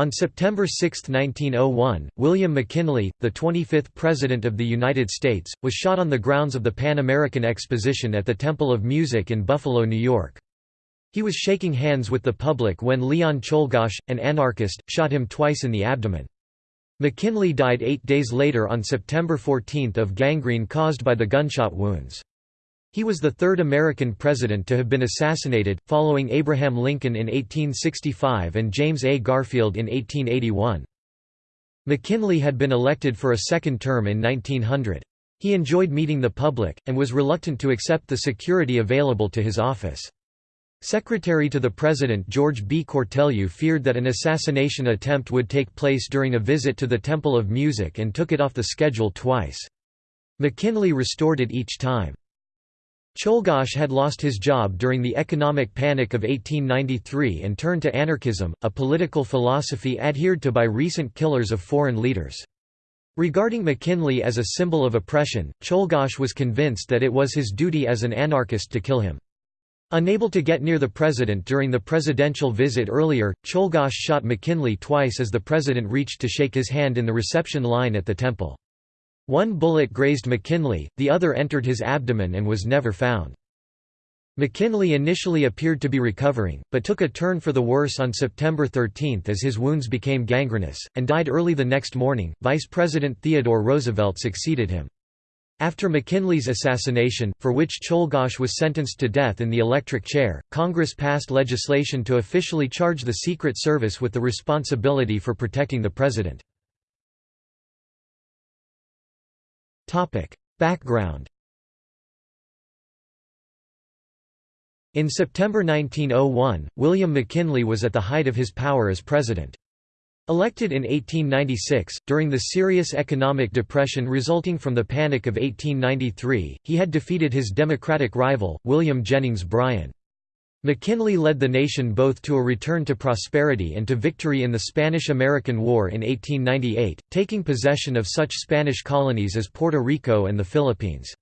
On September 6, 1901, William McKinley, the 25th President of the United States, was shot on the grounds of the Pan American Exposition at the Temple of Music in Buffalo, New York. He was shaking hands with the public when Leon Czolgosz, an anarchist, shot him twice in the abdomen. McKinley died eight days later on September 14 of gangrene caused by the gunshot wounds. He was the third American president to have been assassinated, following Abraham Lincoln in 1865 and James A. Garfield in 1881. McKinley had been elected for a second term in 1900. He enjoyed meeting the public, and was reluctant to accept the security available to his office. Secretary to the President George B. Cortelyou feared that an assassination attempt would take place during a visit to the Temple of Music and took it off the schedule twice. McKinley restored it each time. Czolgosz had lost his job during the economic panic of 1893 and turned to anarchism, a political philosophy adhered to by recent killers of foreign leaders. Regarding McKinley as a symbol of oppression, Czolgosz was convinced that it was his duty as an anarchist to kill him. Unable to get near the president during the presidential visit earlier, Czolgosz shot McKinley twice as the president reached to shake his hand in the reception line at the temple. One bullet grazed McKinley, the other entered his abdomen and was never found. McKinley initially appeared to be recovering, but took a turn for the worse on September 13 as his wounds became gangrenous, and died early the next morning. Vice President Theodore Roosevelt succeeded him. After McKinley's assassination, for which Czolgosz was sentenced to death in the electric chair, Congress passed legislation to officially charge the Secret Service with the responsibility for protecting the president. Background In September 1901, William McKinley was at the height of his power as president. Elected in 1896, during the serious economic depression resulting from the Panic of 1893, he had defeated his Democratic rival, William Jennings Bryan. McKinley led the nation both to a return to prosperity and to victory in the Spanish–American War in 1898, taking possession of such Spanish colonies as Puerto Rico and the Philippines.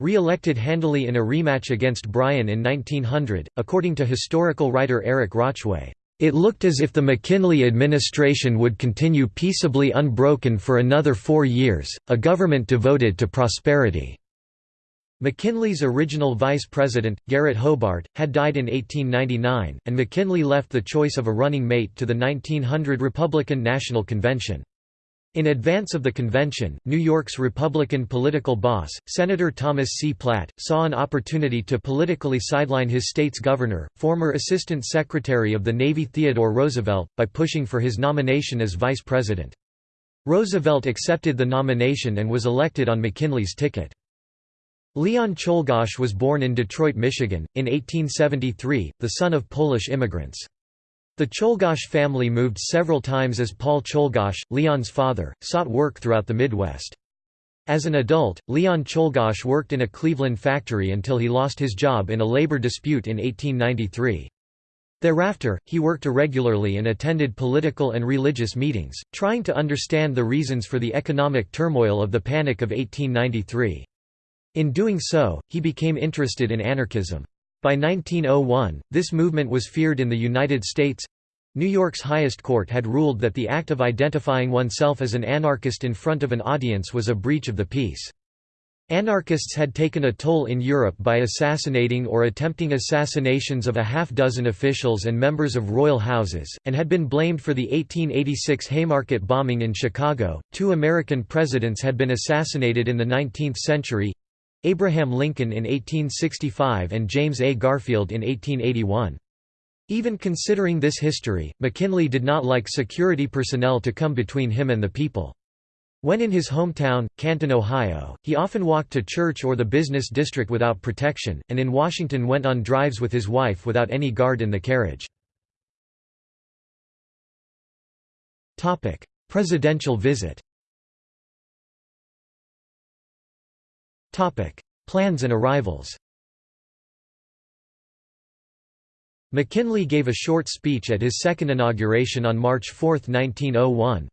Re-elected handily in a rematch against Bryan in 1900, according to historical writer Eric Rauchway, "...it looked as if the McKinley administration would continue peaceably unbroken for another four years, a government devoted to prosperity." McKinley's original vice president, Garrett Hobart, had died in 1899, and McKinley left the choice of a running mate to the 1900 Republican National Convention. In advance of the convention, New York's Republican political boss, Senator Thomas C. Platt, saw an opportunity to politically sideline his state's governor, former Assistant Secretary of the Navy Theodore Roosevelt, by pushing for his nomination as vice president. Roosevelt accepted the nomination and was elected on McKinley's ticket. Leon Czolgosz was born in Detroit, Michigan, in 1873, the son of Polish immigrants. The Czolgosz family moved several times as Paul Czolgosz, Leon's father, sought work throughout the Midwest. As an adult, Leon Czolgosz worked in a Cleveland factory until he lost his job in a labor dispute in 1893. Thereafter, he worked irregularly and attended political and religious meetings, trying to understand the reasons for the economic turmoil of the Panic of 1893. In doing so, he became interested in anarchism. By 1901, this movement was feared in the United States. New York's highest court had ruled that the act of identifying oneself as an anarchist in front of an audience was a breach of the peace. Anarchists had taken a toll in Europe by assassinating or attempting assassinations of a half-dozen officials and members of royal houses, and had been blamed for the 1886 Haymarket bombing in Chicago. Two American presidents had been assassinated in the 19th century Abraham Lincoln in 1865 and James A. Garfield in 1881. Even considering this history, McKinley did not like security personnel to come between him and the people. When in his hometown, Canton, Ohio, he often walked to church or the business district without protection, and in Washington went on drives with his wife without any guard in the carriage. Presidential visit Plans and arrivals McKinley gave a short speech at his second inauguration on March 4, 1901.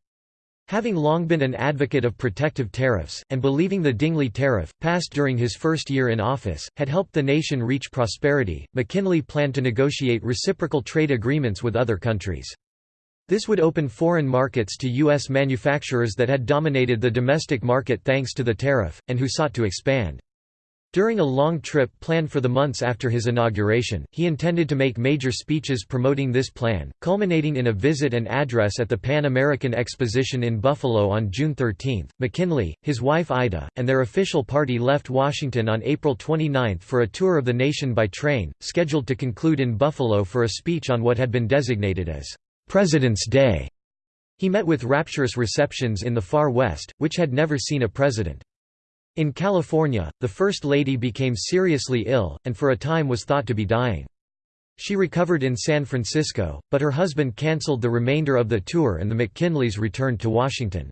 Having long been an advocate of protective tariffs, and believing the Dingley Tariff, passed during his first year in office, had helped the nation reach prosperity, McKinley planned to negotiate reciprocal trade agreements with other countries. This would open foreign markets to U.S. manufacturers that had dominated the domestic market thanks to the tariff, and who sought to expand. During a long trip planned for the months after his inauguration, he intended to make major speeches promoting this plan, culminating in a visit and address at the Pan American Exposition in Buffalo on June 13. McKinley, his wife Ida, and their official party left Washington on April 29 for a tour of the nation by train, scheduled to conclude in Buffalo for a speech on what had been designated as President's Day. He met with rapturous receptions in the far West, which had never seen a president. In California, the First Lady became seriously ill, and for a time was thought to be dying. She recovered in San Francisco, but her husband cancelled the remainder of the tour and the McKinleys returned to Washington.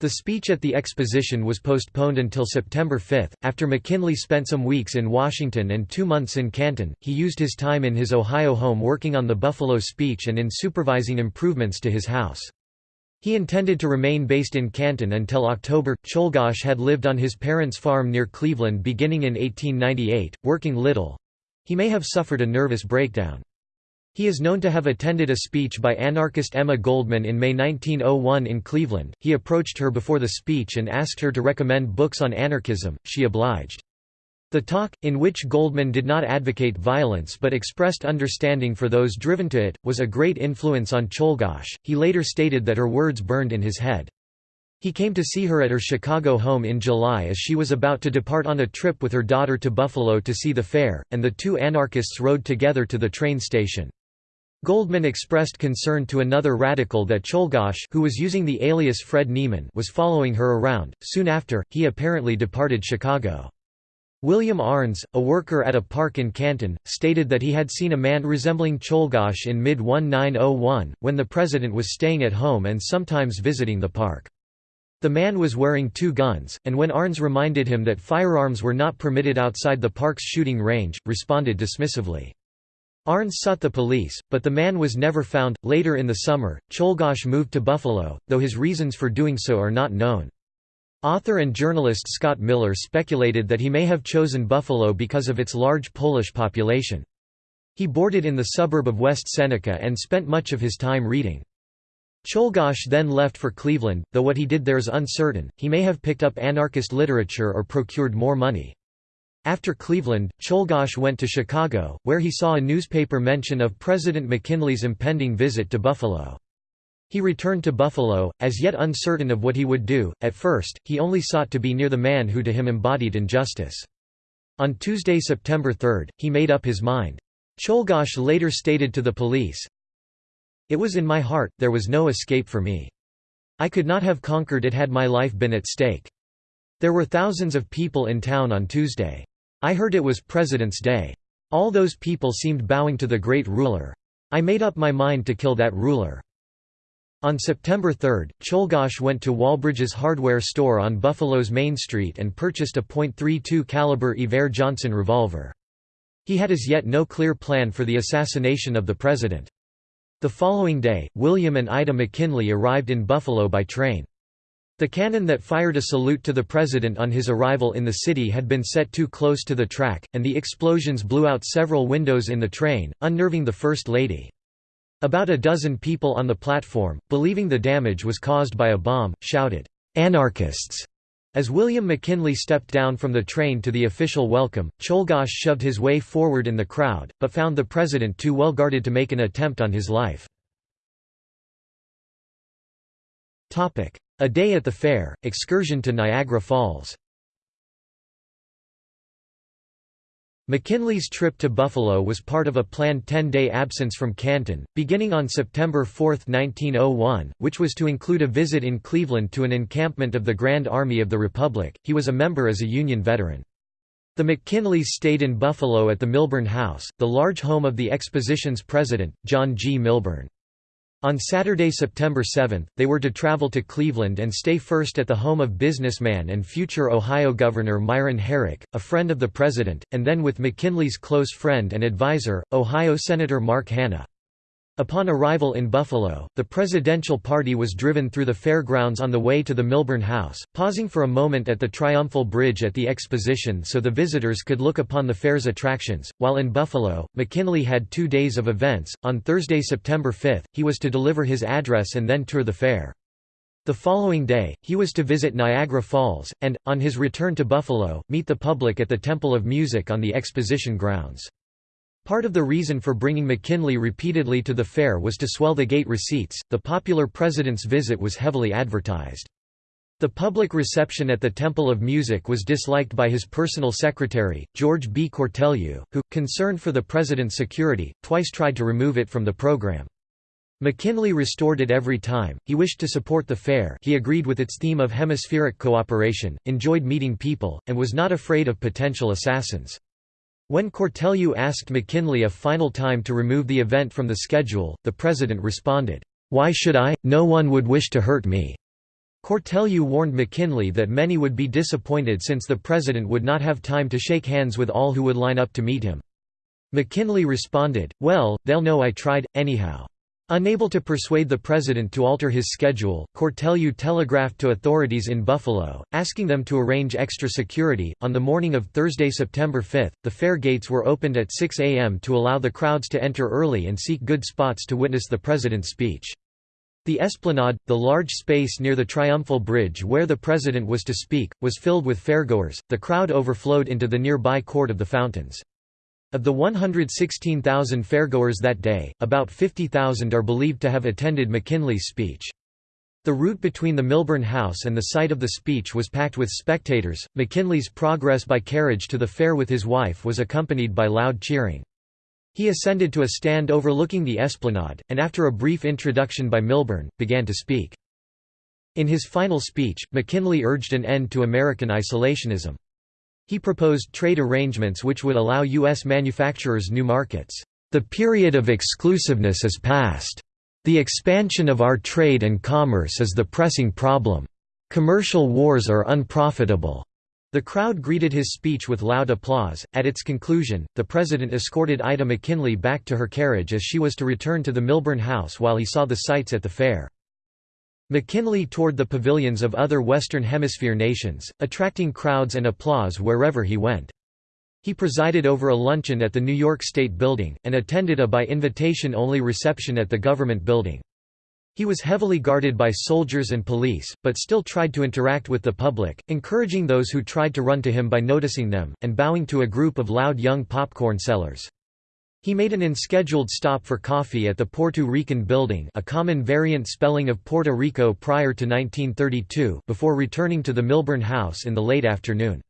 The speech at the exposition was postponed until September 5. After McKinley spent some weeks in Washington and two months in Canton, he used his time in his Ohio home working on the Buffalo speech and in supervising improvements to his house. He intended to remain based in Canton until October. Czolgosz had lived on his parents' farm near Cleveland beginning in 1898, working little. He may have suffered a nervous breakdown. He is known to have attended a speech by anarchist Emma Goldman in May 1901 in Cleveland. He approached her before the speech and asked her to recommend books on anarchism. She obliged. The talk, in which Goldman did not advocate violence but expressed understanding for those driven to it, was a great influence on Czolgosz. He later stated that her words burned in his head. He came to see her at her Chicago home in July as she was about to depart on a trip with her daughter to Buffalo to see the fair, and the two anarchists rode together to the train station. Goldman expressed concern to another radical that Czolgosz who was using the alias Fred Nieman was following her around. Soon after, he apparently departed Chicago. William Arnes, a worker at a park in Canton, stated that he had seen a man resembling Czolgosz in mid-1901, when the president was staying at home and sometimes visiting the park. The man was wearing two guns, and when Arnes reminded him that firearms were not permitted outside the park's shooting range, responded dismissively. Arnes sought the police, but the man was never found. Later in the summer, Czolgosz moved to Buffalo, though his reasons for doing so are not known. Author and journalist Scott Miller speculated that he may have chosen Buffalo because of its large Polish population. He boarded in the suburb of West Seneca and spent much of his time reading. Czolgosz then left for Cleveland, though what he did there is uncertain, he may have picked up anarchist literature or procured more money. After Cleveland, Czolgosz went to Chicago, where he saw a newspaper mention of President McKinley's impending visit to Buffalo. He returned to Buffalo, as yet uncertain of what he would do. At first, he only sought to be near the man who to him embodied injustice. On Tuesday, September 3, he made up his mind. Czolgosz later stated to the police, It was in my heart, there was no escape for me. I could not have conquered it had my life been at stake. There were thousands of people in town on Tuesday. I heard it was President's Day. All those people seemed bowing to the great ruler. I made up my mind to kill that ruler. On September 3, Czolgosz went to Walbridge's hardware store on Buffalo's Main Street and purchased a .32 caliber Iver Johnson revolver. He had as yet no clear plan for the assassination of the president. The following day, William and Ida McKinley arrived in Buffalo by train. The cannon that fired a salute to the president on his arrival in the city had been set too close to the track, and the explosions blew out several windows in the train, unnerving the First Lady. About a dozen people on the platform, believing the damage was caused by a bomb, shouted, "'Anarchists!' As William McKinley stepped down from the train to the official welcome, Czolgosz shoved his way forward in the crowd, but found the president too well guarded to make an attempt on his life. A day at the fair, excursion to Niagara Falls McKinley's trip to Buffalo was part of a planned 10-day absence from Canton, beginning on September 4, 1901, which was to include a visit in Cleveland to an encampment of the Grand Army of the Republic. He was a member as a Union veteran. The McKinleys stayed in Buffalo at the Milburn House, the large home of the exposition's president, John G. Milburn. On Saturday, September 7, they were to travel to Cleveland and stay first at the home of businessman and future Ohio Governor Myron Herrick, a friend of the president, and then with McKinley's close friend and advisor, Ohio Senator Mark Hanna. Upon arrival in Buffalo, the presidential party was driven through the fairgrounds on the way to the Milburn House, pausing for a moment at the Triumphal Bridge at the exposition so the visitors could look upon the fair's attractions. While in Buffalo, McKinley had two days of events. On Thursday, September 5, he was to deliver his address and then tour the fair. The following day, he was to visit Niagara Falls, and, on his return to Buffalo, meet the public at the Temple of Music on the exposition grounds. Part of the reason for bringing McKinley repeatedly to the fair was to swell the gate receipts. The popular president's visit was heavily advertised. The public reception at the Temple of Music was disliked by his personal secretary, George B. Cortelyou, who, concerned for the president's security, twice tried to remove it from the program. McKinley restored it every time, he wished to support the fair he agreed with its theme of hemispheric cooperation, enjoyed meeting people, and was not afraid of potential assassins. When Cortelyou asked McKinley a final time to remove the event from the schedule, the president responded, "'Why should I? No one would wish to hurt me.'" Cortelyou warned McKinley that many would be disappointed since the president would not have time to shake hands with all who would line up to meet him. McKinley responded, well, they'll know I tried, anyhow. Unable to persuade the president to alter his schedule, Cortelyou telegraphed to authorities in Buffalo, asking them to arrange extra security. On the morning of Thursday, September 5, the fair gates were opened at 6 a.m. to allow the crowds to enter early and seek good spots to witness the president's speech. The esplanade, the large space near the Triumphal Bridge where the president was to speak, was filled with fairgoers. The crowd overflowed into the nearby Court of the Fountains. Of the 116,000 fairgoers that day, about 50,000 are believed to have attended McKinley's speech. The route between the Milburn House and the site of the speech was packed with spectators. McKinley's progress by carriage to the fair with his wife was accompanied by loud cheering. He ascended to a stand overlooking the esplanade, and after a brief introduction by Milburn, began to speak. In his final speech, McKinley urged an end to American isolationism. He proposed trade arrangements which would allow U.S. manufacturers new markets. The period of exclusiveness is past. The expansion of our trade and commerce is the pressing problem. Commercial wars are unprofitable. The crowd greeted his speech with loud applause. At its conclusion, the president escorted Ida McKinley back to her carriage as she was to return to the Milburn House while he saw the sights at the fair. McKinley toured the pavilions of other Western Hemisphere nations, attracting crowds and applause wherever he went. He presided over a luncheon at the New York State Building, and attended a by-invitation-only reception at the Government Building. He was heavily guarded by soldiers and police, but still tried to interact with the public, encouraging those who tried to run to him by noticing them, and bowing to a group of loud young popcorn sellers. He made an unscheduled stop for coffee at the Puerto Rican Building a common variant spelling of Puerto Rico prior to 1932 before returning to the Milburn House in the late afternoon.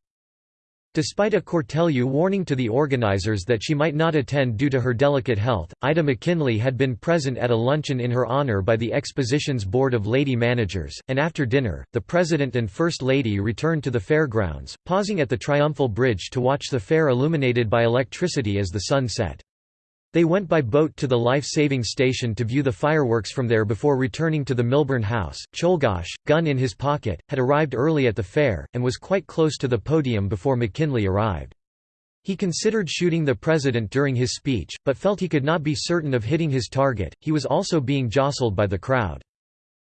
Despite a Cortelyou warning to the organizers that she might not attend due to her delicate health, Ida McKinley had been present at a luncheon in her honor by the exposition's board of lady managers, and after dinner, the President and First Lady returned to the fairgrounds, pausing at the Triumphal Bridge to watch the fair illuminated by electricity as the sun set. They went by boat to the life-saving station to view the fireworks from there before returning to the Milburn house. Czolgosz, gun in his pocket, had arrived early at the fair, and was quite close to the podium before McKinley arrived. He considered shooting the president during his speech, but felt he could not be certain of hitting his target, he was also being jostled by the crowd.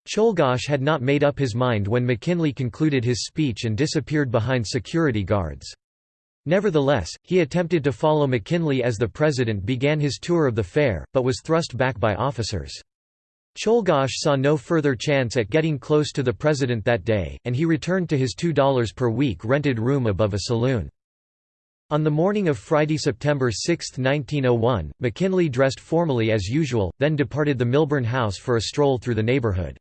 Czolgosz had not made up his mind when McKinley concluded his speech and disappeared behind security guards. Nevertheless, he attempted to follow McKinley as the president began his tour of the fair, but was thrust back by officers. Czolgosz saw no further chance at getting close to the president that day, and he returned to his $2 per week rented room above a saloon. On the morning of Friday, September 6, 1901, McKinley dressed formally as usual, then departed the Milburn house for a stroll through the neighborhood.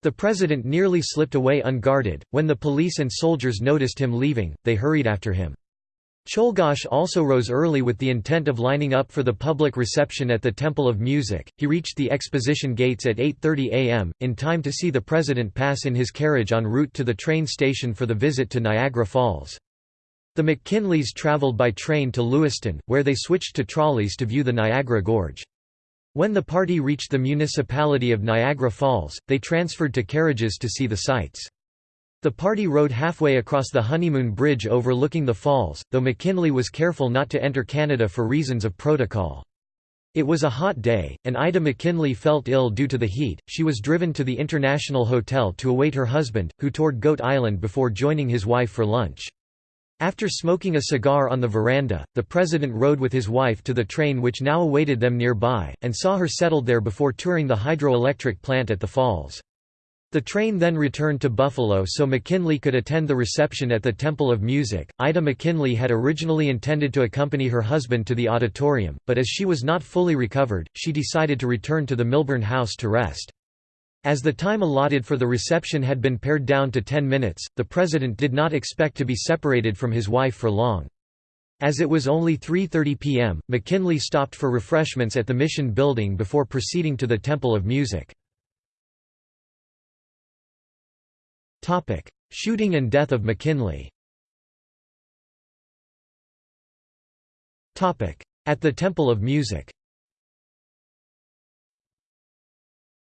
The president nearly slipped away unguarded. When the police and soldiers noticed him leaving, they hurried after him. Czolgosz also rose early with the intent of lining up for the public reception at the Temple of Music. He reached the exposition gates at 8:30 a.m. in time to see the president pass in his carriage en route to the train station for the visit to Niagara Falls. The McKinleys traveled by train to Lewiston, where they switched to trolleys to view the Niagara Gorge. When the party reached the municipality of Niagara Falls, they transferred to carriages to see the sights. The party rode halfway across the Honeymoon Bridge overlooking the falls, though McKinley was careful not to enter Canada for reasons of protocol. It was a hot day, and Ida McKinley felt ill due to the heat. She was driven to the International Hotel to await her husband, who toured Goat Island before joining his wife for lunch. After smoking a cigar on the veranda, the president rode with his wife to the train which now awaited them nearby, and saw her settled there before touring the hydroelectric plant at the falls. The train then returned to Buffalo so McKinley could attend the reception at the Temple of Music. Ida McKinley had originally intended to accompany her husband to the auditorium, but as she was not fully recovered, she decided to return to the Milburn house to rest. As the time allotted for the reception had been pared down to 10 minutes, the president did not expect to be separated from his wife for long. As it was only 3.30 p.m., McKinley stopped for refreshments at the Mission Building before proceeding to the Temple of Music. Topic: Shooting and death of McKinley. Topic: At the Temple of Music.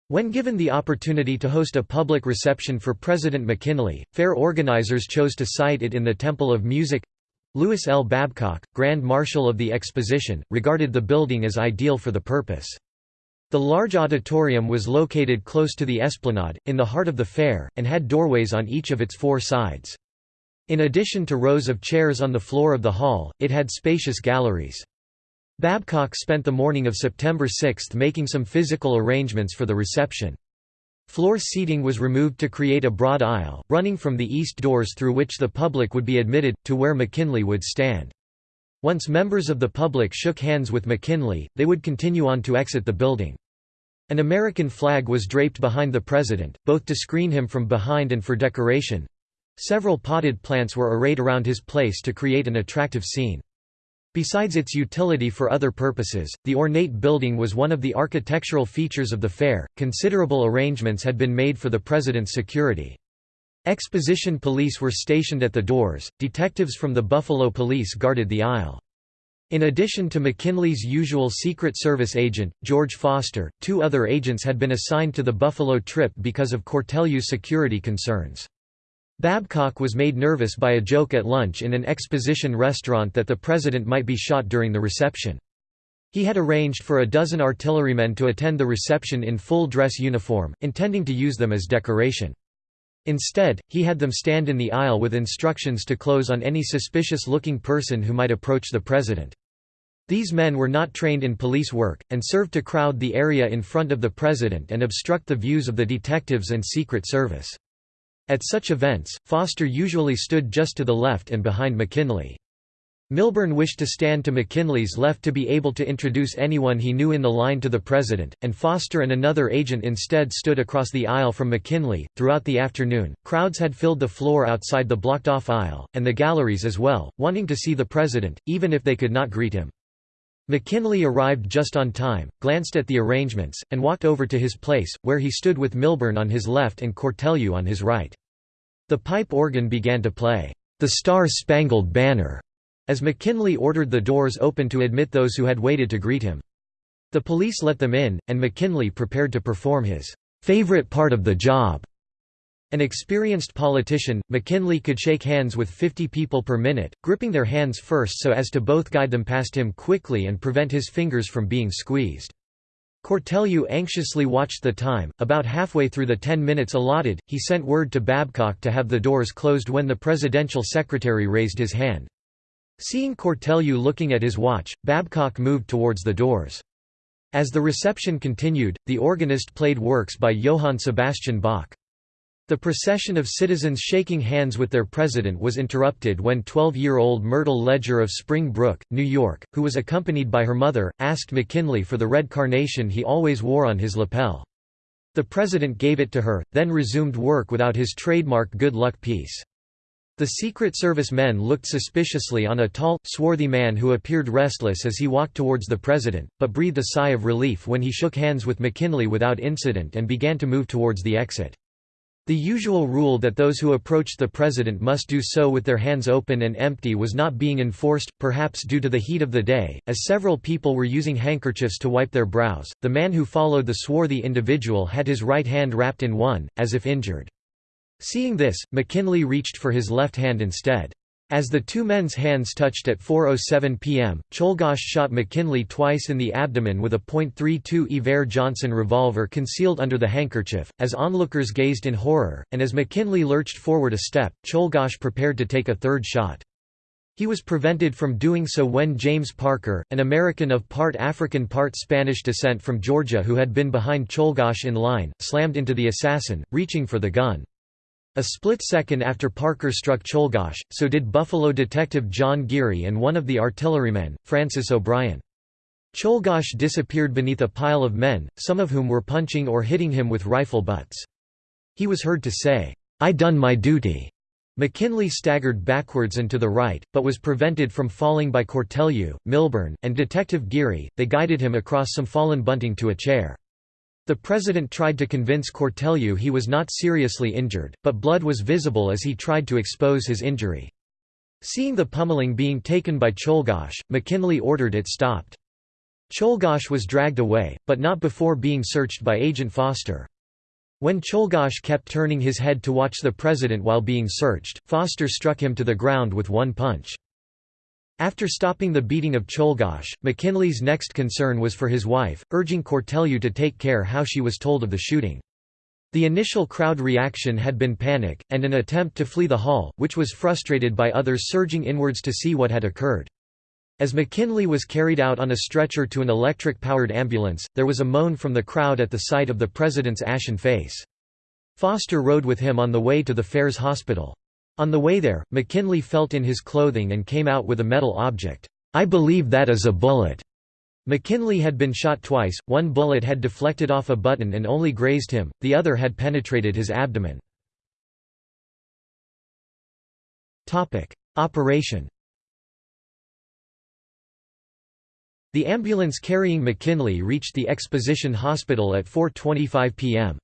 When given the opportunity to host a public reception for President McKinley, fair organizers chose to site it in the Temple of Music. Lewis L. Babcock, Grand Marshal of the Exposition, regarded the building as ideal for the purpose. The large auditorium was located close to the esplanade, in the heart of the fair, and had doorways on each of its four sides. In addition to rows of chairs on the floor of the hall, it had spacious galleries. Babcock spent the morning of September 6 making some physical arrangements for the reception. Floor seating was removed to create a broad aisle, running from the east doors through which the public would be admitted, to where McKinley would stand. Once members of the public shook hands with McKinley, they would continue on to exit the building. An American flag was draped behind the president, both to screen him from behind and for decoration. Several potted plants were arrayed around his place to create an attractive scene. Besides its utility for other purposes, the ornate building was one of the architectural features of the fair. Considerable arrangements had been made for the president's security. Exposition police were stationed at the doors, detectives from the Buffalo Police guarded the aisle. In addition to McKinley's usual Secret Service agent, George Foster, two other agents had been assigned to the Buffalo trip because of Cortelyou's security concerns. Babcock was made nervous by a joke at lunch in an exposition restaurant that the president might be shot during the reception. He had arranged for a dozen artillerymen to attend the reception in full dress uniform, intending to use them as decoration. Instead, he had them stand in the aisle with instructions to close on any suspicious-looking person who might approach the president. These men were not trained in police work, and served to crowd the area in front of the president and obstruct the views of the detectives and Secret Service. At such events, Foster usually stood just to the left and behind McKinley. Milburn wished to stand to McKinley's left to be able to introduce anyone he knew in the line to the president, and Foster and another agent instead stood across the aisle from McKinley. Throughout the afternoon, crowds had filled the floor outside the blocked off aisle, and the galleries as well, wanting to see the president, even if they could not greet him. McKinley arrived just on time, glanced at the arrangements, and walked over to his place, where he stood with Milburn on his left and Cortelyou on his right. The pipe organ began to play, "'The Star-Spangled Banner' as McKinley ordered the doors open to admit those who had waited to greet him. The police let them in, and McKinley prepared to perform his favorite part of the job. An experienced politician, McKinley could shake hands with 50 people per minute, gripping their hands first so as to both guide them past him quickly and prevent his fingers from being squeezed. Cortelyou anxiously watched the time. About halfway through the 10 minutes allotted, he sent word to Babcock to have the doors closed when the presidential secretary raised his hand. Seeing Cortelyou looking at his watch, Babcock moved towards the doors. As the reception continued, the organist played works by Johann Sebastian Bach. The procession of citizens shaking hands with their president was interrupted when 12-year-old Myrtle Ledger of Spring Brook, New York, who was accompanied by her mother, asked McKinley for the red carnation he always wore on his lapel. The president gave it to her, then resumed work without his trademark good luck piece. The Secret Service men looked suspiciously on a tall, swarthy man who appeared restless as he walked towards the president, but breathed a sigh of relief when he shook hands with McKinley without incident and began to move towards the exit. The usual rule that those who approached the president must do so with their hands open and empty was not being enforced, perhaps due to the heat of the day, as several people were using handkerchiefs to wipe their brows. The man who followed the swarthy individual had his right hand wrapped in one, as if injured. Seeing this, McKinley reached for his left hand instead. As the two men's hands touched at 4.07 pm, Czolgosz shot McKinley twice in the abdomen with a .32 Iver Johnson revolver concealed under the handkerchief. As onlookers gazed in horror, and as McKinley lurched forward a step, Czolgosz prepared to take a third shot. He was prevented from doing so when James Parker, an American of part African part Spanish descent from Georgia who had been behind Czolgosz in line, slammed into the assassin, reaching for the gun. A split second after Parker struck Czolgosz, so did Buffalo detective John Geary and one of the artillerymen, Francis O'Brien. Czolgosz disappeared beneath a pile of men, some of whom were punching or hitting him with rifle butts. He was heard to say, "'I done my duty'". McKinley staggered backwards and to the right, but was prevented from falling by Cortelyou, Milburn, and Detective Geary, they guided him across some fallen bunting to a chair. The president tried to convince Cortelyou he was not seriously injured, but blood was visible as he tried to expose his injury. Seeing the pummeling being taken by Czolgosz, McKinley ordered it stopped. Czolgosz was dragged away, but not before being searched by Agent Foster. When Czolgosz kept turning his head to watch the president while being searched, Foster struck him to the ground with one punch. After stopping the beating of Czolgosz, McKinley's next concern was for his wife, urging Cortelyou to take care how she was told of the shooting. The initial crowd reaction had been panic, and an attempt to flee the hall, which was frustrated by others surging inwards to see what had occurred. As McKinley was carried out on a stretcher to an electric-powered ambulance, there was a moan from the crowd at the sight of the president's ashen face. Foster rode with him on the way to the Fairs Hospital. On the way there, McKinley felt in his clothing and came out with a metal object. I believe that is a bullet. McKinley had been shot twice, one bullet had deflected off a button and only grazed him, the other had penetrated his abdomen. Operation The ambulance carrying McKinley reached the Exposition Hospital at 4.25 p.m.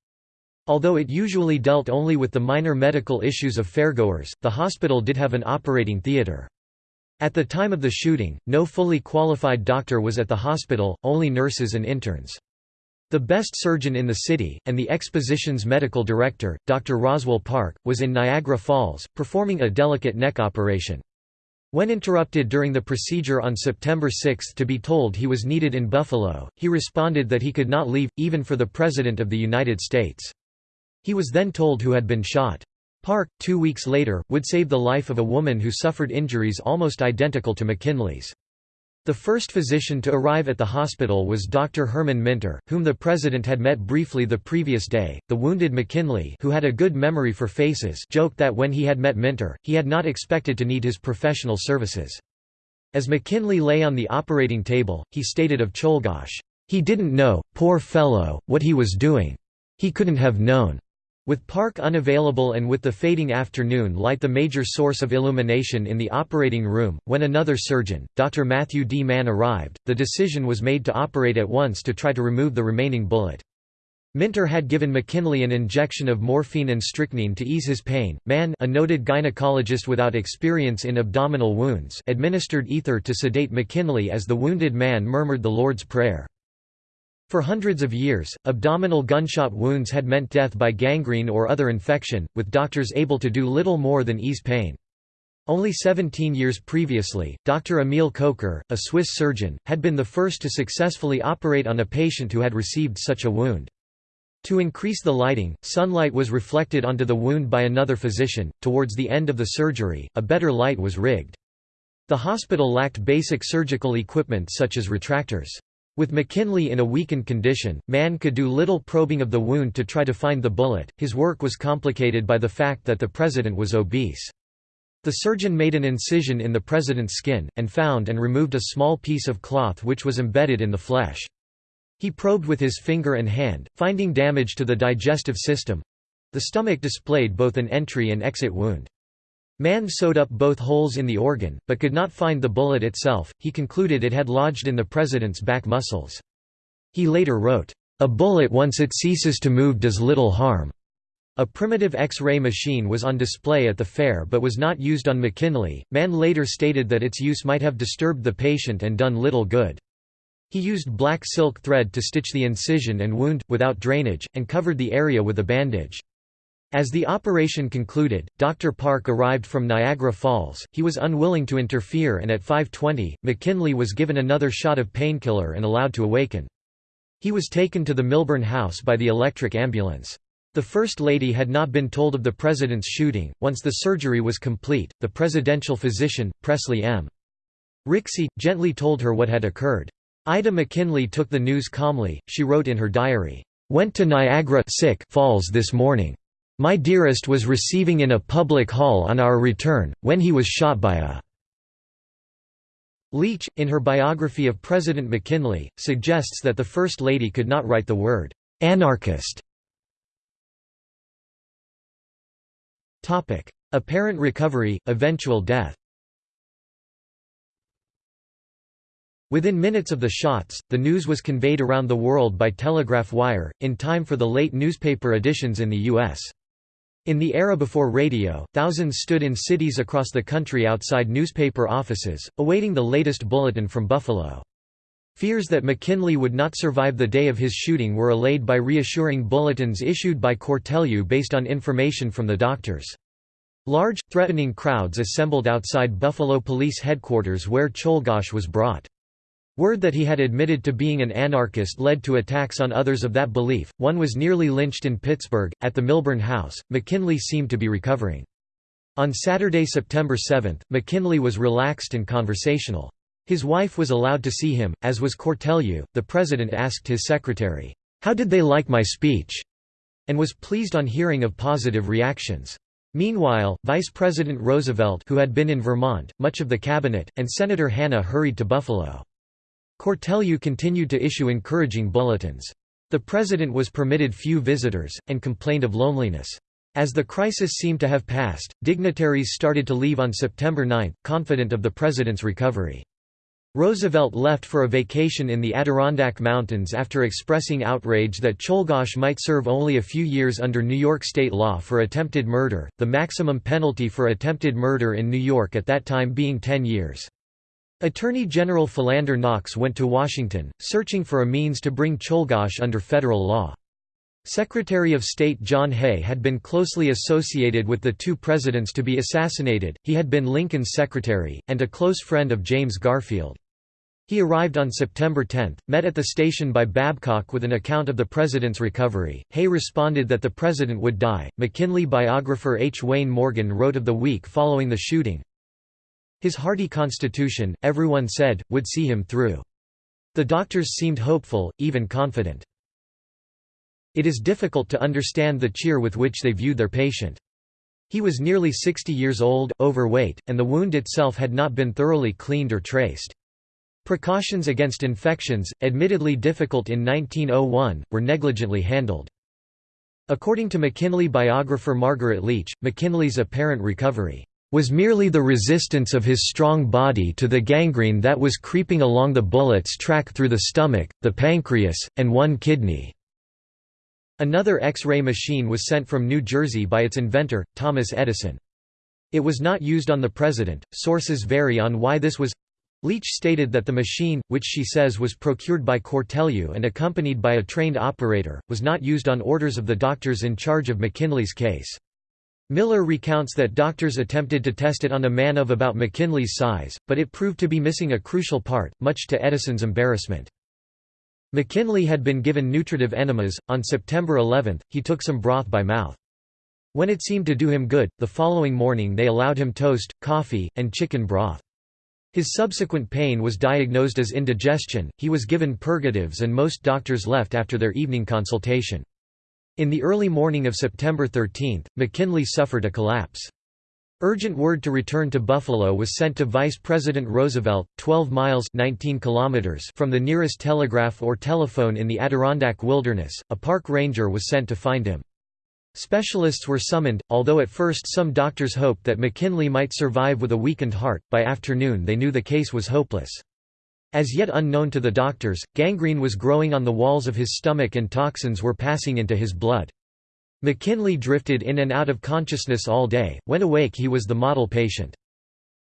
Although it usually dealt only with the minor medical issues of fairgoers, the hospital did have an operating theatre. At the time of the shooting, no fully qualified doctor was at the hospital, only nurses and interns. The best surgeon in the city, and the exposition's medical director, Dr. Roswell Park, was in Niagara Falls, performing a delicate neck operation. When interrupted during the procedure on September 6 to be told he was needed in Buffalo, he responded that he could not leave, even for the President of the United States. He was then told who had been shot. Park, two weeks later, would save the life of a woman who suffered injuries almost identical to McKinley's. The first physician to arrive at the hospital was Dr. Herman Mynter, whom the president had met briefly the previous day. The wounded McKinley, who had a good memory for faces, joked that when he had met Mynter, he had not expected to need his professional services. As McKinley lay on the operating table, he stated of Czolgosz, "He didn't know, poor fellow, what he was doing. He couldn't have known." With Park unavailable and with the fading afternoon light the major source of illumination in the operating room, when another surgeon, Dr. Matthew D. Mann arrived, the decision was made to operate at once to try to remove the remaining bullet. Mynter had given McKinley an injection of morphine and strychnine to ease his pain. Mann, a noted gynecologist without experience in abdominal wounds, administered ether to sedate McKinley as the wounded man murmured the Lord's Prayer. For hundreds of years, abdominal gunshot wounds had meant death by gangrene or other infection, with doctors able to do little more than ease pain. Only 17 years previously, Dr. Emil Kocher, a Swiss surgeon, had been the first to successfully operate on a patient who had received such a wound. To increase the lighting, sunlight was reflected onto the wound by another physician. Towards the end of the surgery, a better light was rigged. The hospital lacked basic surgical equipment such as retractors. With McKinley in a weakened condition, Mann could do little probing of the wound to try to find the bullet. His work was complicated by the fact that the president was obese. The surgeon made an incision in the president's skin, and found and removed a small piece of cloth which was embedded in the flesh. He probed with his finger and hand, finding damage to the digestive system. The stomach displayed both an entry and exit wound. Mann sewed up both holes in the organ, but could not find the bullet itself, he concluded it had lodged in the president's back muscles. He later wrote, "...a bullet once it ceases to move does little harm." A primitive X-ray machine was on display at the fair but was not used on McKinley. Mann later stated that its use might have disturbed the patient and done little good. He used black silk thread to stitch the incision and wound, without drainage, and covered the area with a bandage. As the operation concluded, Dr. Park arrived from Niagara Falls. He was unwilling to interfere and at 5.20, McKinley was given another shot of painkiller and allowed to awaken. He was taken to the Milburn House by the electric ambulance. The First Lady had not been told of the President's shooting. Once the surgery was complete, the presidential physician, Presley M. Rixey, gently told her what had occurred. Ida McKinley took the news calmly, she wrote in her diary, "...went to Niagara Falls this morning. My dearest was receiving in a public hall on our return, when he was shot by a Leech, in her biography of President McKinley, suggests that the First Lady could not write the word «anarchist». Apparent recovery, eventual death Within minutes of the shots, the news was conveyed around the world by telegraph wire, in time for the late newspaper editions in the U.S. In the era before radio, thousands stood in cities across the country outside newspaper offices, awaiting the latest bulletin from Buffalo. Fears that McKinley would not survive the day of his shooting were allayed by reassuring bulletins issued by Cortelyou based on information from the doctors. Large, threatening crowds assembled outside Buffalo Police Headquarters where Czolgosz was brought. Word that he had admitted to being an anarchist led to attacks on others of that belief. One was nearly lynched in Pittsburgh. At the Milburn House, McKinley seemed to be recovering. On Saturday, September 7, McKinley was relaxed and conversational. His wife was allowed to see him, as was Cortelyou. The president asked his secretary, How did they like my speech? and was pleased on hearing of positive reactions. Meanwhile, Vice President Roosevelt who had been in Vermont, much of the cabinet, and Senator Hanna hurried to Buffalo. Cortelyou continued to issue encouraging bulletins. The president was permitted few visitors, and complained of loneliness. As the crisis seemed to have passed, dignitaries started to leave on September 9, confident of the president's recovery. Roosevelt left for a vacation in the Adirondack Mountains after expressing outrage that Czolgosz might serve only a few years under New York state law for attempted murder, the maximum penalty for attempted murder in New York at that time being 10 years. Attorney General Philander Knox went to Washington, searching for a means to bring Czolgosz under federal law. Secretary of State John Hay had been closely associated with the two presidents to be assassinated, he had been Lincoln's secretary, and a close friend of James Garfield. He arrived on September 10, met at the station by Babcock with an account of the president's recovery. Hay responded that the president would die. McKinley biographer H. Wayne Morgan wrote of the week following the shooting his hearty constitution, everyone said, would see him through. The doctors seemed hopeful, even confident. It is difficult to understand the cheer with which they viewed their patient. He was nearly 60 years old, overweight, and the wound itself had not been thoroughly cleaned or traced. Precautions against infections, admittedly difficult in 1901, were negligently handled. According to McKinley biographer Margaret Leech, McKinley's apparent recovery was merely the resistance of his strong body to the gangrene that was creeping along the bullet's track through the stomach, the pancreas, and one kidney. Another X-ray machine was sent from New Jersey by its inventor, Thomas Edison. It was not used on the president. Sources vary on why this was. Leech stated that the machine, which she says was procured by Cortelyou and accompanied by a trained operator, was not used on orders of the doctors in charge of McKinley's case. Miller recounts that doctors attempted to test it on a man of about McKinley's size, but it proved to be missing a crucial part, much to Edison's embarrassment. McKinley had been given nutritive enemas. On September 11, he took some broth by mouth. When it seemed to do him good, the following morning they allowed him toast, coffee, and chicken broth. His subsequent pain was diagnosed as indigestion, he was given purgatives and most doctors left after their evening consultation. In the early morning of September 13, McKinley suffered a collapse. Urgent word to return to Buffalo was sent to Vice President Roosevelt, 12 miles 19 kilometers from the nearest telegraph or telephone in the Adirondack wilderness. A park ranger was sent to find him. Specialists were summoned, although at first some doctors hoped that McKinley might survive with a weakened heart, by afternoon they knew the case was hopeless. As yet unknown to the doctors, gangrene was growing on the walls of his stomach and toxins were passing into his blood. McKinley drifted in and out of consciousness all day, when awake he was the model patient.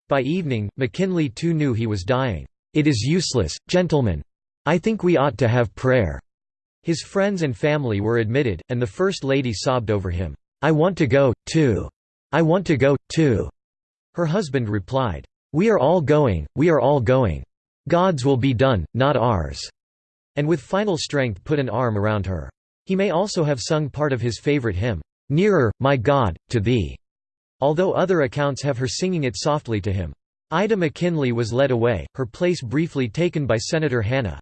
By evening, McKinley too knew he was dying. "'It is useless, gentlemen. I think we ought to have prayer.' His friends and family were admitted, and the First Lady sobbed over him. I want to go, too. I want to go, too." Her husband replied, "We are all going, we are all going. God's will be done, not ours." And with final strength put an arm around her. He may also have sung part of his favorite hymn, "'Nearer, my God, to Thee' although other accounts have her singing it softly to him. Ida McKinley was led away, her place briefly taken by Senator Hanna.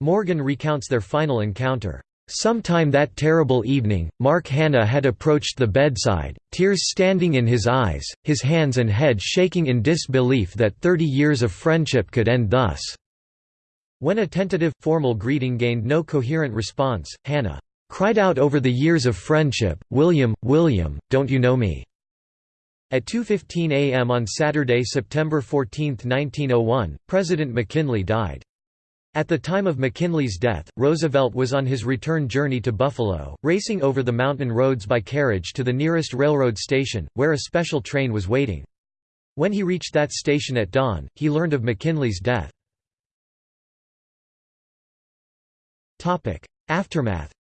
Morgan recounts their final encounter. Sometime that terrible evening, Mark Hanna had approached the bedside, tears standing in his eyes, his hands and head shaking in disbelief that thirty years of friendship could end thus. When a tentative, formal greeting gained no coherent response, Hanna cried out over the years of friendship, William, William, don't you know me? At 2.15 am on Saturday, September 14, 1901, President McKinley died. At the time of McKinley's death, Roosevelt was on his return journey to Buffalo, racing over the mountain roads by carriage to the nearest railroad station, where a special train was waiting. When he reached that station at dawn, he learned of McKinley's death. Aftermath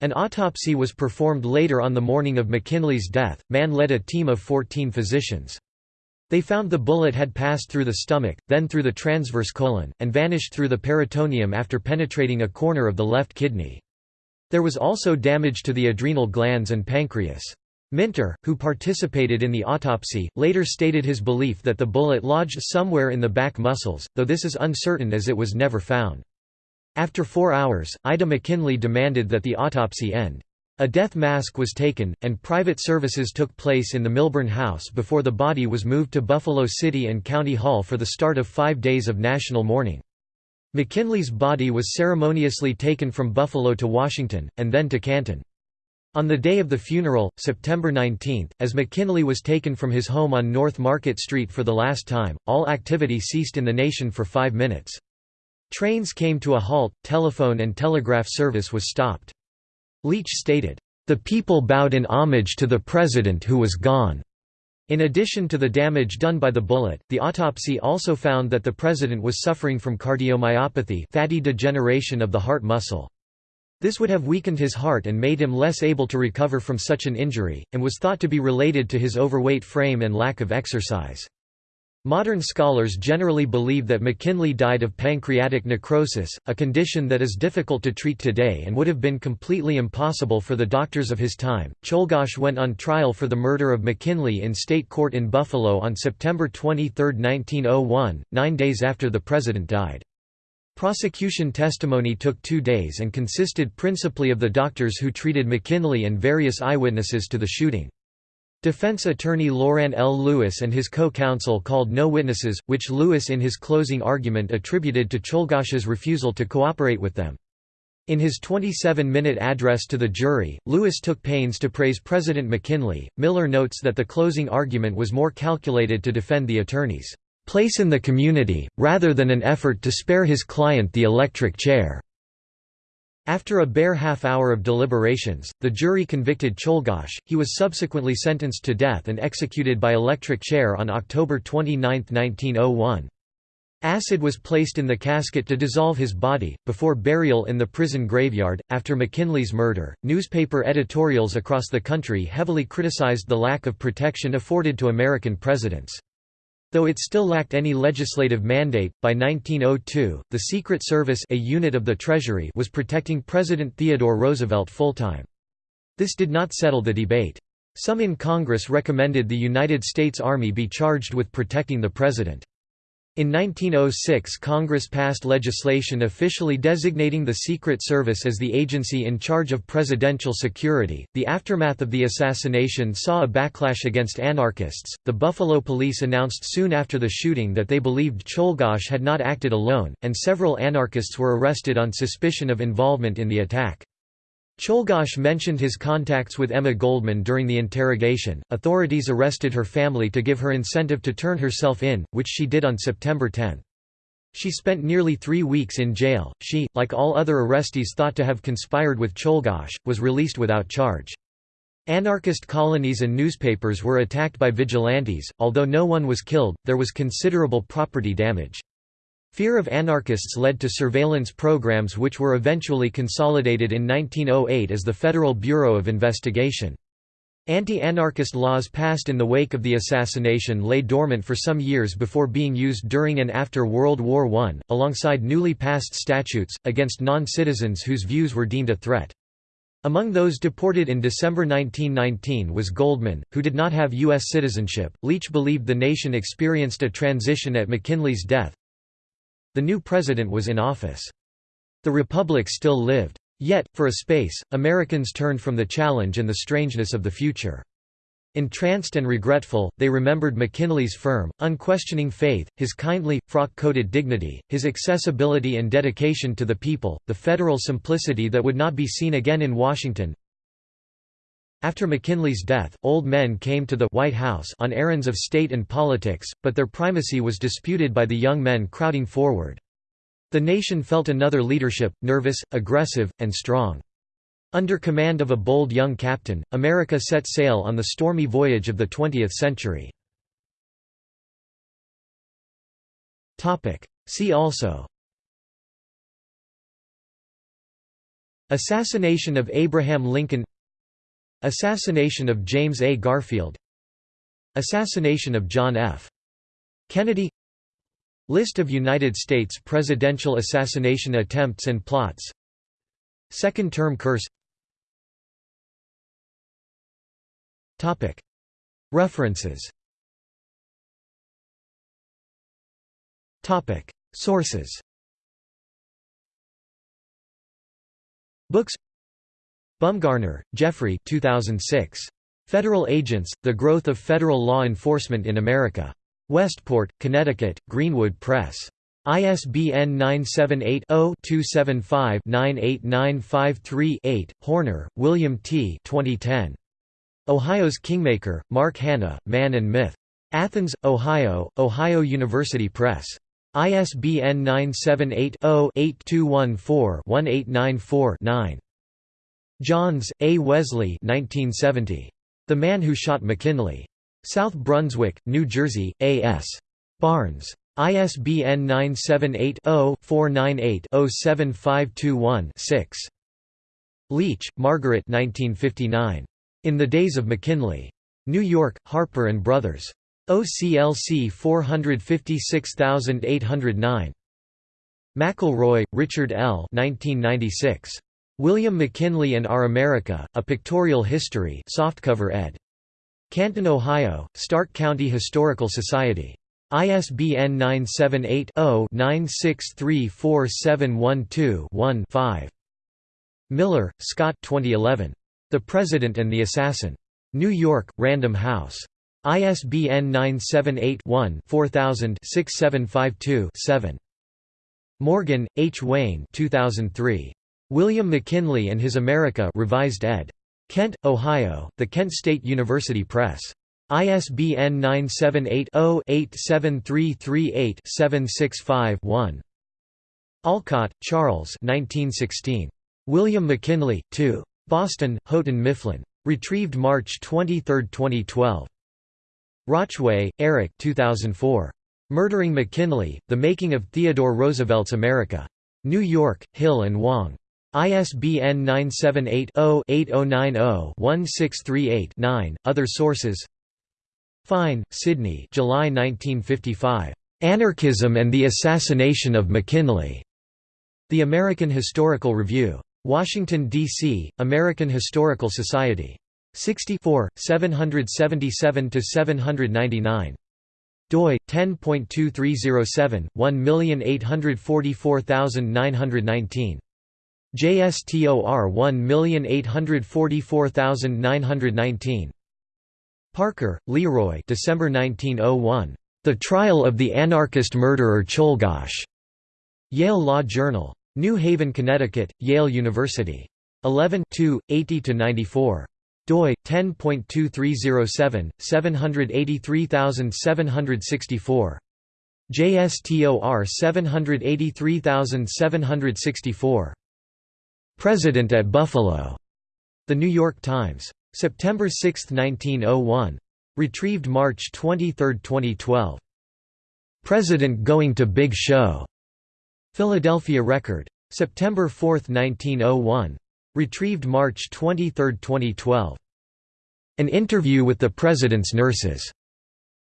An autopsy was performed later on the morning of McKinley's death. Mann led a team of 14 physicians. They found the bullet had passed through the stomach, then through the transverse colon, and vanished through the peritoneum after penetrating a corner of the left kidney. There was also damage to the adrenal glands and pancreas. Mynter, who participated in the autopsy, later stated his belief that the bullet lodged somewhere in the back muscles, though this is uncertain as it was never found. After four hours, Ida McKinley demanded that the autopsy end. A death mask was taken, and private services took place in the Milburn House before the body was moved to Buffalo City and County Hall for the start of five days of national mourning. McKinley's body was ceremoniously taken from Buffalo to Washington, and then to Canton. On the day of the funeral, September 19, as McKinley was taken from his home on North Market Street for the last time, all activity ceased in the nation for five minutes. Trains came to a halt, telephone and telegraph service was stopped. Leech stated, "...the people bowed in homage to the president who was gone." In addition to the damage done by the bullet, the autopsy also found that the president was suffering from cardiomyopathy fatty degeneration of the heart muscle. This would have weakened his heart and made him less able to recover from such an injury, and was thought to be related to his overweight frame and lack of exercise. Modern scholars generally believe that McKinley died of pancreatic necrosis, a condition that is difficult to treat today and would have been completely impossible for the doctors of his time. Czolgosz went on trial for the murder of McKinley in state court in Buffalo on September 23, 1901, nine days after the president died. Prosecution testimony took two days and consisted principally of the doctors who treated McKinley and various eyewitnesses to the shooting. Defense attorney Loran L. Lewis and his co-counsel called no witnesses, which Lewis in his closing argument attributed to Czolgosz's refusal to cooperate with them. In his 27-minute address to the jury, Lewis took pains to praise President McKinley. Miller notes that the closing argument was more calculated to defend the attorney's place in the community, rather than an effort to spare his client the electric chair. After a bare half hour of deliberations, the jury convicted Czolgosz. He was subsequently sentenced to death and executed by electric chair on October 29, 1901. Acid was placed in the casket to dissolve his body, before burial in the prison graveyard. After McKinley's murder, newspaper editorials across the country heavily criticized the lack of protection afforded to American presidents. Though it still lacked any legislative mandate, by 1902, the Secret Service a unit of the Treasury was protecting President Theodore Roosevelt full-time. This did not settle the debate. Some in Congress recommended the United States Army be charged with protecting the president. In 1906 Congress passed legislation officially designating the Secret Service as the agency in charge of presidential security. The aftermath of the assassination saw a backlash against anarchists. The Buffalo police announced soon after the shooting that they believed Czolgosz had not acted alone, and several anarchists were arrested on suspicion of involvement in the attack. Czolgosz mentioned his contacts with Emma Goldman during the interrogation. Authorities arrested her family to give her incentive to turn herself in, which she did on September 10. She spent nearly three weeks in jail. She, like all other arrestees thought to have conspired with Czolgosz, was released without charge. Anarchist colonies and newspapers were attacked by vigilantes. Although no one was killed, there was considerable property damage. Fear of anarchists led to surveillance programs which were eventually consolidated in 1908 as the Federal Bureau of Investigation. Anti-anarchist laws passed in the wake of the assassination lay dormant for some years before being used during and after World War I, alongside newly passed statutes, against non-citizens whose views were deemed a threat. Among those deported in December 1919 was Goldman, who did not have U.S. citizenship. Leech believed the nation experienced a transition at McKinley's death, the new president was in office. The republic still lived. Yet, for a space, Americans turned from the challenge and the strangeness of the future. Entranced and regretful, they remembered McKinley's firm, unquestioning faith, his kindly, frock-coated dignity, his accessibility and dedication to the people, the federal simplicity that would not be seen again in Washington, after McKinley's death, old men came to the White House on errands of state and politics, but their primacy was disputed by the young men crowding forward. The nation felt another leadership, nervous, aggressive, and strong. Under command of a bold young captain, America set sail on the stormy voyage of the 20th century. See also Assassination of Abraham Lincoln Assassination of James A. Garfield. Assassination of John F. Kennedy. List of United States presidential assassination attempts and plots. Second term curse. References. Sources. Books Bumgarner, Jeffrey 2006. Federal Agents, The Growth of Federal Law Enforcement in America. Westport, Connecticut, Greenwood Press. ISBN 978-0-275-98953-8. Horner, William T. 2010. Ohio's Kingmaker, Mark Hanna, Man and Myth. Athens, Ohio, Ohio University Press. ISBN 978 0 8214 1894 9. Johns, A. Wesley 1970. The Man Who Shot McKinley. South Brunswick, New Jersey, A.S. Barnes. ISBN 978-0-498-07521-6. Leech, Margaret 1959. In the Days of McKinley. New York, Harper & Brothers. OCLC 456809. McElroy, Richard L. 1996. William McKinley and Our America, A Pictorial History softcover ed. Canton, Ohio, Stark County Historical Society. ISBN 978-0-9634712-1-5. Miller, Scott 2011. The President and the Assassin. New York, Random House. ISBN 978-1-4000-6752-7. Morgan, H. Wayne 2003. William McKinley and His America revised ed. Kent, Ohio, The Kent State University Press. ISBN 978-0-87338-765-1. Olcott, Charles William McKinley, 2. Boston, Houghton Mifflin. Retrieved March 23, 2012. Rauchway, Eric 2004. Murdering McKinley, The Making of Theodore Roosevelt's America. New York, Hill and Wang. ISBN 978-0-8090-1638-9. Other sources Fine, Sidney July 1955. Anarchism and the Assassination of McKinley. The American Historical Review. Washington, D.C., American Historical Society. 64, 777–799. doi, 10.2307, 1844919. JSTOR 1844919. Parker, Leroy December 1901. The Trial of the Anarchist Murderer Czolgosz. Yale Law Journal. New Haven, Connecticut, Yale University. 11 80–94 doi 10.2307 783764 JSTOR 783764 President at Buffalo. The New York Times. September 6, 1901. Retrieved March 23, 2012. President going to Big Show. Philadelphia Record. September 4, 1901. Retrieved March 23, 2012. An interview with the President's nurses.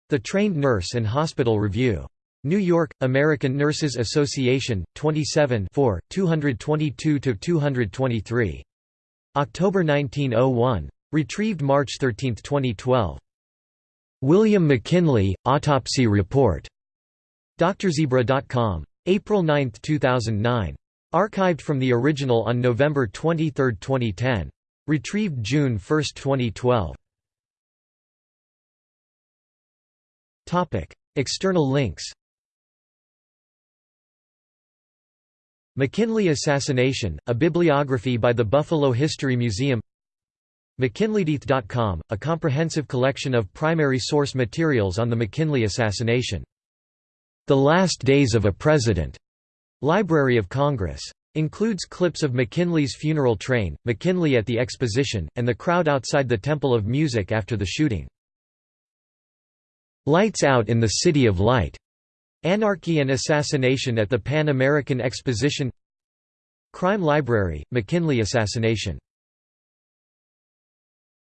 The Trained Nurse and Hospital Review. New York, American Nurses Association, 27 222–223. October 1901. Retrieved March 13, 2012. William McKinley, Autopsy Report. DrZebra.com. April 9, 2009. Archived from the original on November 23, 2010. Retrieved June 1, 2012. External links McKinley Assassination, a bibliography by the Buffalo History Museum McKinleydeath.com, a comprehensive collection of primary source materials on the McKinley assassination. The Last Days of a President, Library of Congress. Includes clips of McKinley's funeral train, McKinley at the exposition, and the crowd outside the Temple of Music after the shooting. Lights Out in the City of Light. Anarchy and Assassination at the Pan American Exposition Crime Library, McKinley Assassination